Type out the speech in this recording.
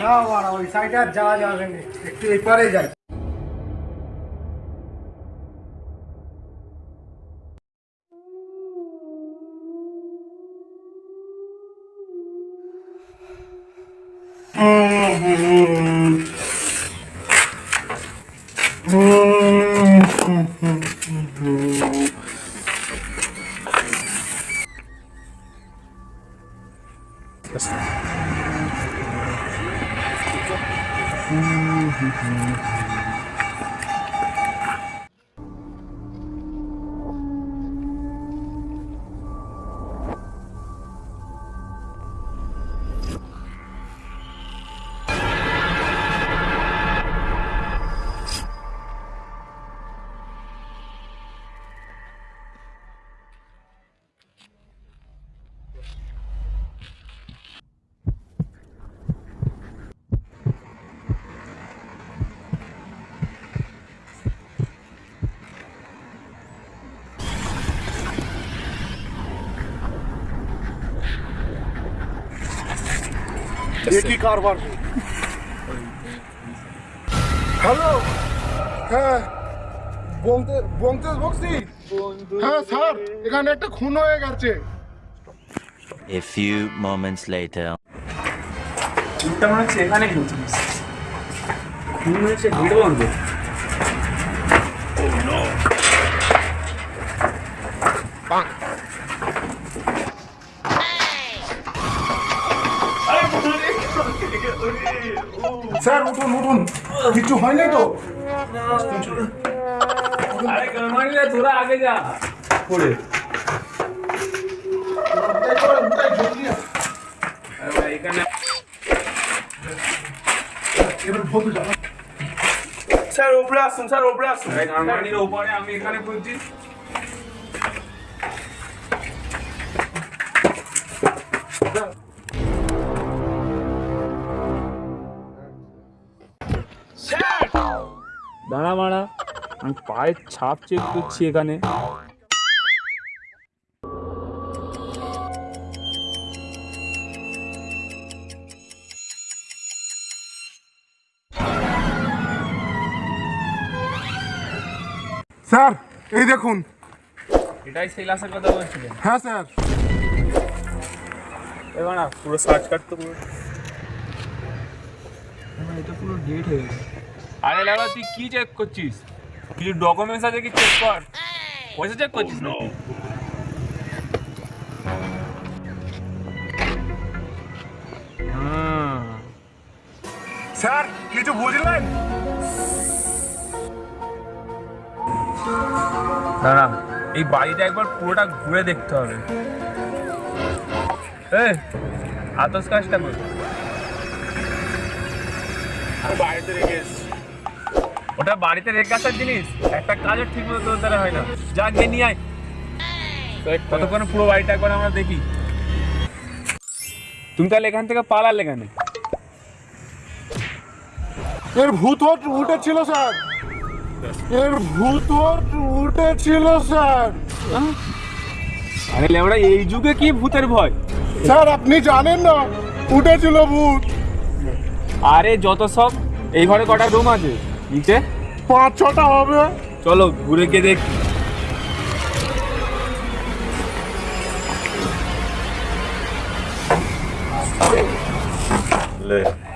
না বাড়া ওই সাইডে আর যাওয়া যাবে না একটু এপারে যাই Mm-hmm. কি কারবার হ্যালো হ্যাঁ বলতে বলতে বলছি হ্যাঁ স্যার এখানে একটা খুন হয়ে গেছে। A few moments later. খুনটা মনে হচ্ছে এখানে খুন হয়েছে বন্ধ। স্যার উঠুন উঠুন কিছু হয়নি তো আরে কামানিলে তোরা আগে যা পড়ে আরে ভাই এখানে এবার ভোগ যাও স্যার উপরে আসুন স্যার উপরে আসুন এই কামানির উপরে আমি এখানে খুঁজছি দাঁড়া মারা আমি পায়ের ছাপ চেক করছি এখানে। স্যার এই দেখুন। এটাই সেই লাশের কথা বলছিলেন? হ্যাঁ স্যার। এবার না পুরো সার্চ কাট তো পুরো এটা পুরো ডেট হয়ে গেছে। আরে লাগা তুই কি চেক করছিস? কিছু ডকুমেন্টস আছে কি চেক কর? পয়সা চেক করছিস না হুম স্যার কিছু বুঝলেন? দাঁড়া এই বাড়িটা একবার পুরোটা ঘুরে দেখতে হবে। এ আতস কাজটা কর। বাড়িতে রেখে এসছি। ওটা বাড়িতে রেখে আসার জিনিস? একটা কাজও ঠিক মতো তোর দ্বারা হয় না। যা গিয়ে নিয়ে আয়। ততক্ষণ পুরো বাড়িটা একবার আমরা দেখি। তুমি তাহলে এখান থেকে পালালে কেন? এর ভূত উঠেছিল স্যার। এর ভূত উঠেছিল স্যার। আরে লেবড়া এই যুগে কি ভূতের ভয়? স্যার আপনি জানেন না উঠেছিল ভূত। আরে যত সব এই ঘরে কটা রুম আছে? নিচে? পাঁচ ছটা হবে। চলো ঘুরে গিয়ে দেখি। Look.